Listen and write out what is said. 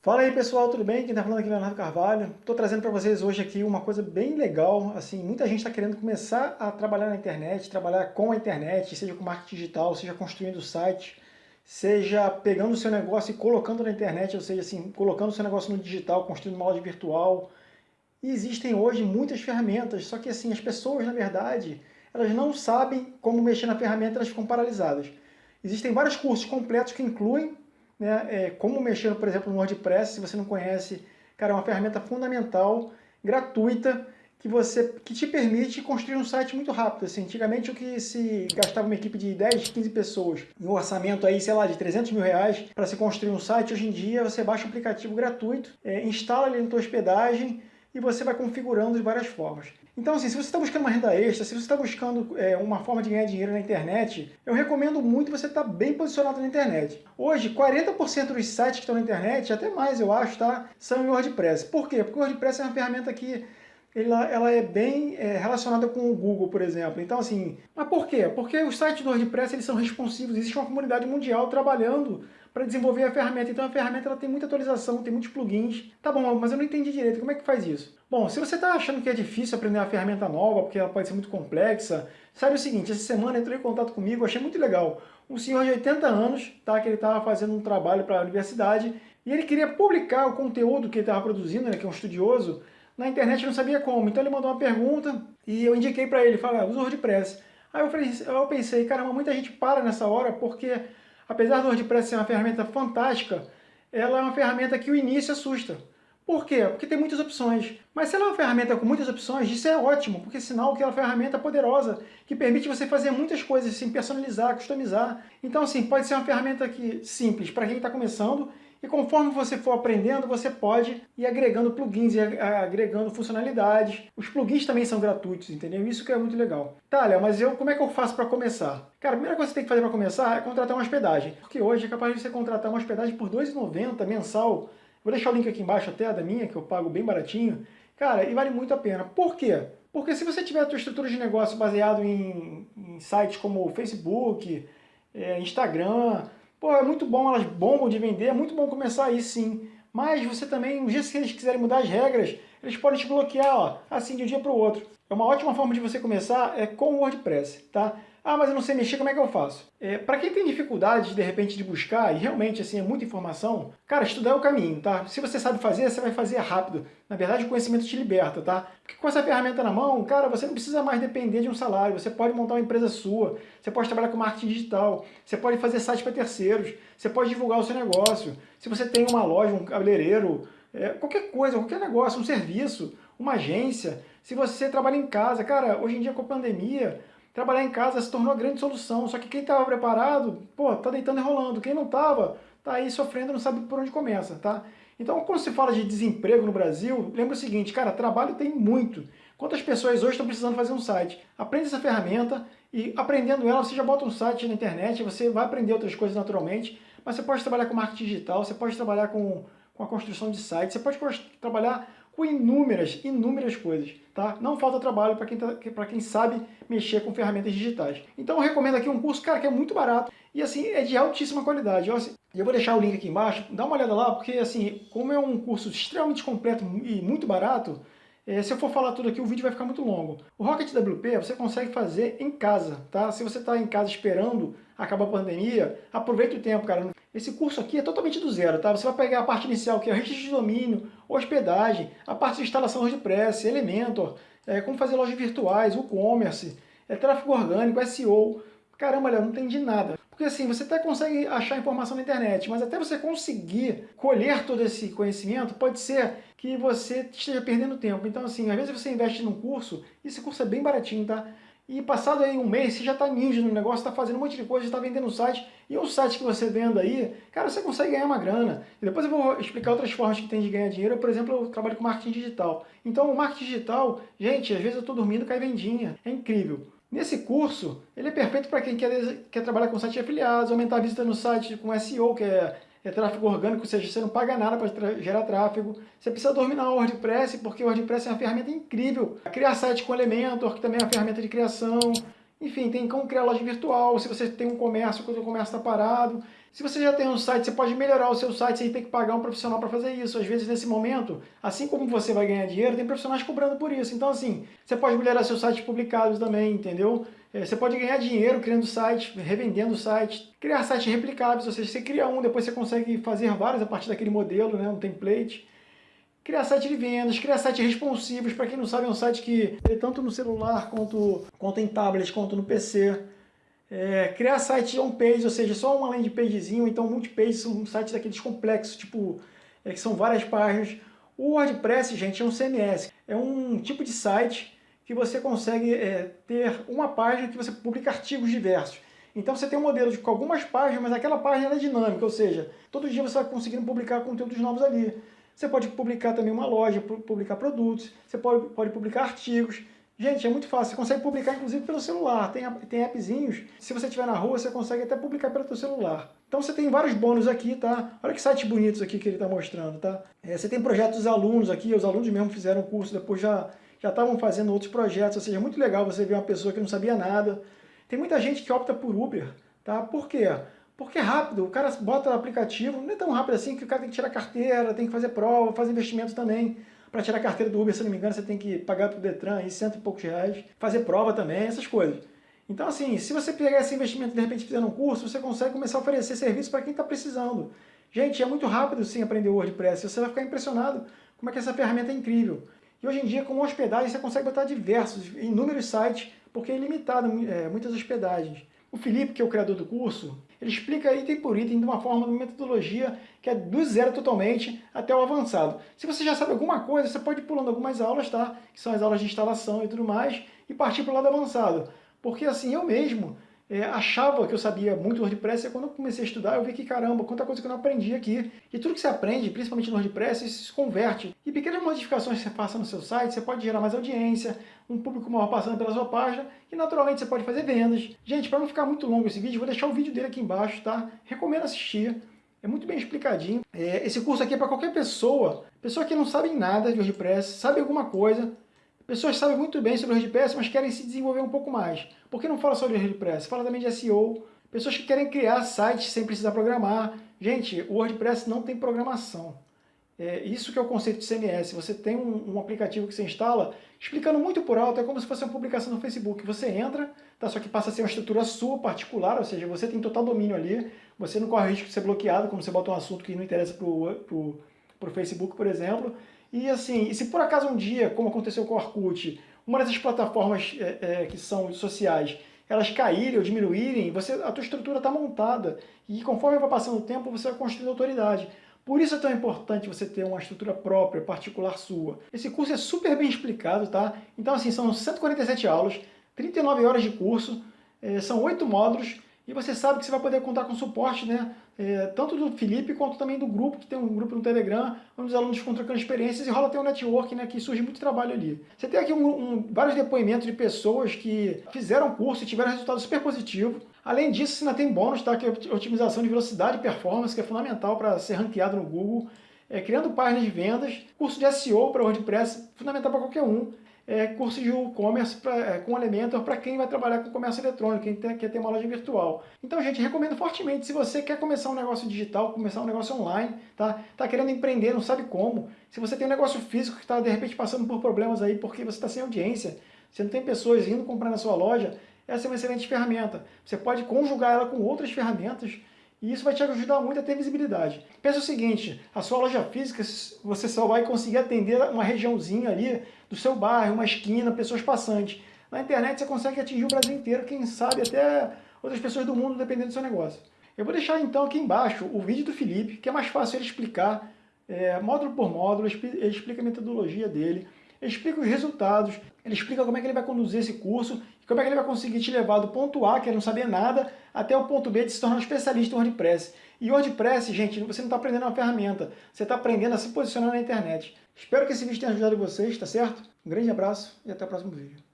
Fala aí pessoal, tudo bem? Quem está falando aqui é Leonardo Carvalho. Estou trazendo para vocês hoje aqui uma coisa bem legal. Assim, muita gente está querendo começar a trabalhar na internet, trabalhar com a internet, seja com marketing digital, seja construindo site, seja pegando o seu negócio e colocando na internet, ou seja, assim, colocando o seu negócio no digital, construindo uma loja virtual. E existem hoje muitas ferramentas, só que assim, as pessoas, na verdade, elas não sabem como mexer na ferramenta, elas ficam paralisadas. Existem vários cursos completos que incluem né, é, como mexer, por exemplo, no WordPress, se você não conhece, cara, é uma ferramenta fundamental, gratuita, que, você, que te permite construir um site muito rápido. Assim, antigamente o que se gastava uma equipe de 10, 15 pessoas um orçamento aí, sei lá, de 300 mil reais para se construir um site, hoje em dia você baixa um aplicativo gratuito, é, instala ele na tua hospedagem e você vai configurando de várias formas. Então, assim, se você está buscando uma renda extra, se você está buscando é, uma forma de ganhar dinheiro na internet, eu recomendo muito você estar tá bem posicionado na internet. Hoje, 40% dos sites que estão na internet, até mais eu acho, tá, são em WordPress. Por quê? Porque o WordPress é uma ferramenta que ela, ela é bem é, relacionada com o Google, por exemplo. Então, assim, mas por quê? Porque os sites do WordPress eles são responsivos, existe uma comunidade mundial trabalhando para desenvolver a ferramenta. Então a ferramenta ela tem muita atualização, tem muitos plugins. Tá bom, mas eu não entendi direito, como é que faz isso? Bom, se você está achando que é difícil aprender uma ferramenta nova, porque ela pode ser muito complexa, sabe o seguinte, essa semana entrou em contato comigo, achei muito legal. Um senhor de 80 anos, tá, que ele estava fazendo um trabalho para a universidade, e ele queria publicar o conteúdo que ele estava produzindo, né, que é um estudioso, na internet não sabia como. Então ele mandou uma pergunta e eu indiquei para ele, falei, ah, usa o WordPress. Aí eu, falei, eu pensei, caramba, muita gente para nessa hora porque apesar do WordPress ser uma ferramenta fantástica, ela é uma ferramenta que o início assusta. Por quê? Porque tem muitas opções. Mas se ela é uma ferramenta com muitas opções, isso é ótimo, porque é sinal que ela é uma ferramenta poderosa, que permite você fazer muitas coisas, assim, personalizar, customizar. Então, assim, pode ser uma ferramenta que, simples para quem está começando e conforme você for aprendendo, você pode ir agregando plugins e agregando funcionalidades. Os plugins também são gratuitos, entendeu? Isso que é muito legal. Tá, Léo, mas eu, como é que eu faço para começar? Cara, a primeira coisa que você tem que fazer para começar é contratar uma hospedagem. Porque hoje é capaz de você contratar uma hospedagem por R$ 2,90 mensal. Vou deixar o link aqui embaixo até da minha, que eu pago bem baratinho. Cara, e vale muito a pena. Por quê? Porque se você tiver a sua estrutura de negócio baseado em, em sites como Facebook, é, Instagram, Pô, é muito bom, elas bombam de vender, é muito bom começar aí sim. Mas você também, um dia se eles quiserem mudar as regras, eles podem te bloquear, ó, assim de um dia para o outro. É uma ótima forma de você começar é com o WordPress, tá? Ah, mas eu não sei mexer, como é que eu faço? É, para quem tem dificuldade, de repente, de buscar, e realmente, assim, é muita informação, cara, estudar é o caminho, tá? Se você sabe fazer, você vai fazer rápido. Na verdade, o conhecimento te liberta, tá? Porque com essa ferramenta na mão, cara, você não precisa mais depender de um salário, você pode montar uma empresa sua, você pode trabalhar com marketing digital, você pode fazer site para terceiros, você pode divulgar o seu negócio. Se você tem uma loja, um cabeleireiro, é, qualquer coisa, qualquer negócio, um serviço, uma agência, se você trabalha em casa, cara, hoje em dia com a pandemia, trabalhar em casa se tornou a grande solução. Só que quem estava preparado, pô, tá deitando e rolando. Quem não estava, tá aí sofrendo, não sabe por onde começa, tá? Então, quando se fala de desemprego no Brasil, lembra o seguinte, cara, trabalho tem muito. Quantas pessoas hoje estão precisando fazer um site? Aprende essa ferramenta e aprendendo ela, você já bota um site na internet, você vai aprender outras coisas naturalmente, mas você pode trabalhar com marketing digital, você pode trabalhar com, com a construção de sites, você pode trabalhar com inúmeras, inúmeras coisas, tá? Não falta trabalho para quem, tá, quem sabe mexer com ferramentas digitais. Então eu recomendo aqui um curso, cara, que é muito barato e assim, é de altíssima qualidade. Eu, assim, eu vou deixar o link aqui embaixo, dá uma olhada lá, porque assim, como é um curso extremamente completo e muito barato, é, se eu for falar tudo aqui, o vídeo vai ficar muito longo. O Rocket WP você consegue fazer em casa, tá? Se você está em casa esperando acabar a pandemia, aproveita o tempo, cara. Esse curso aqui é totalmente do zero, tá? Você vai pegar a parte inicial, que é registro de domínio, hospedagem, a parte de instalação WordPress, Elementor, é, como fazer lojas virtuais, e-commerce, é, tráfego orgânico, SEO. Caramba, Léo, não entendi nada. Porque assim, você até consegue achar informação na internet, mas até você conseguir colher todo esse conhecimento, pode ser que você esteja perdendo tempo. Então assim, às vezes você investe num curso, esse curso é bem baratinho, tá? E passado aí um mês, você já está ninja no negócio, está fazendo um monte de coisa, está vendendo um site, e o site que você venda aí, cara, você consegue ganhar uma grana. E depois eu vou explicar outras formas que tem de ganhar dinheiro. Por exemplo, eu trabalho com marketing digital. Então, o marketing digital, gente, às vezes eu estou dormindo, cai vendinha. É incrível. Nesse curso, ele é perfeito para quem quer, quer trabalhar com site de afiliados, aumentar a visita no site com SEO, que é é tráfego orgânico, ou seja, você não paga nada para gerar tráfego. Você precisa dominar o WordPress, porque o WordPress é uma ferramenta incrível. Criar site com Elementor, que também é uma ferramenta de criação. Enfim, tem como criar loja virtual, se você tem um comércio, quando o comércio está parado. Se você já tem um site, você pode melhorar o seu site sem ter que pagar um profissional para fazer isso. Às vezes, nesse momento, assim como você vai ganhar dinheiro, tem profissionais cobrando por isso. Então, assim, você pode melhorar seus sites publicados também, entendeu? É, você pode ganhar dinheiro criando sites, revendendo sites, criar sites replicáveis, ou seja, você cria um, depois você consegue fazer vários a partir daquele modelo, né, um template. Criar site de vendas, criar sites responsivos, para quem não sabe, é um site que tanto no celular, quanto, quanto em tablet, quanto no PC. É, criar site on-page, ou seja, só uma landing pagezinho, então multi-page são sites daqueles complexos, tipo, é, que são várias páginas. O WordPress, gente, é um CMS, é um tipo de site que você consegue é, ter uma página que você publica artigos diversos. Então você tem um modelo de, algumas páginas, mas aquela página é dinâmica, ou seja, todo dia você vai conseguindo publicar conteúdos novos ali. Você pode publicar também uma loja, publicar produtos, você pode, pode publicar artigos. Gente, é muito fácil, você consegue publicar inclusive pelo celular, tem, tem appzinhos, se você estiver na rua você consegue até publicar pelo seu celular. Então você tem vários bônus aqui, tá? Olha que sites bonitos aqui que ele está mostrando, tá? É, você tem projetos dos alunos aqui, os alunos mesmo fizeram o curso, depois já já estavam fazendo outros projetos, ou seja, é muito legal você ver uma pessoa que não sabia nada. Tem muita gente que opta por Uber, tá? Por quê? Porque é rápido, o cara bota o aplicativo, não é tão rápido assim que o cara tem que tirar carteira, tem que fazer prova, fazer investimento também. Para tirar carteira do Uber, se não me engano, você tem que pagar para o Detran aí cento e poucos reais, fazer prova também, essas coisas. Então, assim, se você pegar esse investimento e de repente fizer um curso, você consegue começar a oferecer serviço para quem está precisando. Gente, é muito rápido sim aprender o WordPress, você vai ficar impressionado como é que essa ferramenta é incrível. E hoje em dia, com hospedagem, você consegue botar diversos, inúmeros sites, porque é ilimitado é, muitas hospedagens. O Felipe, que é o criador do curso, ele explica item por item de uma forma, de uma metodologia que é do zero totalmente até o avançado. Se você já sabe alguma coisa, você pode ir pulando algumas aulas, tá? Que são as aulas de instalação e tudo mais, e partir para o lado avançado. Porque assim, eu mesmo, é, achava que eu sabia muito WordPress, e quando eu comecei a estudar, eu vi que, caramba, quanta coisa que eu não aprendi aqui. E tudo que você aprende, principalmente no WordPress, isso se converte. E pequenas modificações que você faça no seu site, você pode gerar mais audiência, um público maior passando pela sua página, e naturalmente você pode fazer vendas. Gente, para não ficar muito longo esse vídeo, vou deixar o vídeo dele aqui embaixo, tá? Recomendo assistir. É muito bem explicadinho. É, esse curso aqui é para qualquer pessoa, pessoa que não sabe nada de WordPress, sabe alguma coisa, Pessoas sabem muito bem sobre o WordPress, mas querem se desenvolver um pouco mais. Por que não fala sobre o WordPress? Fala também de SEO. Pessoas que querem criar sites sem precisar programar. Gente, o WordPress não tem programação. É, isso que é o conceito de CMS. Você tem um, um, aplicativo que você instala, explicando muito por alto, é como se fosse uma publicação no Facebook. Você entra, tá, só que passa a ser uma estrutura sua, particular, ou seja, você tem total domínio ali, você não corre risco de ser bloqueado, como você bota um assunto que não interessa para o Facebook, por exemplo. E assim, se por acaso um dia, como aconteceu com o Orkut, uma dessas plataformas é, é, que são sociais, elas caírem ou diminuírem, você, a tua estrutura está montada. E conforme vai passando o tempo, você vai construindo autoridade. Por isso é tão importante você ter uma estrutura própria, particular sua. Esse curso é super bem explicado, tá? Então assim, são 147 aulas, 39 horas de curso, é, são 8 módulos, e você sabe que você vai poder contar com suporte, né? É, tanto do Felipe quanto também do grupo, que tem um grupo no Telegram, onde os alunos trocando experiências e rola até um network, né? Que surge muito trabalho ali. Você tem aqui um, um, vários depoimentos de pessoas que fizeram curso e tiveram resultado super positivo. Além disso, você ainda tem bônus, tá? Que é otimização de velocidade e performance, que é fundamental para ser ranqueado no Google. É, criando páginas de vendas, curso de SEO para WordPress, fundamental para qualquer um é, curso de e-commerce é, com Elementor para quem vai trabalhar com comércio eletrônico, quem tem, quer ter uma loja virtual. Então, gente, recomendo fortemente, se você quer começar um negócio digital, começar um negócio online, tá? Tá querendo empreender, não sabe como, se você tem um negócio físico que está, de repente, passando por problemas aí porque você está sem audiência, você não tem pessoas indo comprar na sua loja, essa é uma excelente ferramenta. Você pode conjugar ela com outras ferramentas e isso vai te ajudar muito a ter visibilidade. Pensa o seguinte, a sua loja física, você só vai conseguir atender uma regiãozinha ali do seu bairro, uma esquina, pessoas passantes. Na internet você consegue atingir o Brasil inteiro, quem sabe até outras pessoas do mundo, dependendo do seu negócio. Eu vou deixar então aqui embaixo o vídeo do Felipe, que é mais fácil ele explicar, é, módulo por módulo, ele explica a metodologia dele, ele explica os resultados, ele explica como é que ele vai conduzir esse curso, como é que ele vai conseguir te levar do ponto A, que é não saber nada, até o ponto B de se tornar um especialista em WordPress. E WordPress, gente, você não está aprendendo uma ferramenta, você está aprendendo a se posicionar na internet. Espero que esse vídeo tenha ajudado vocês, tá certo? Um grande abraço e até o próximo vídeo.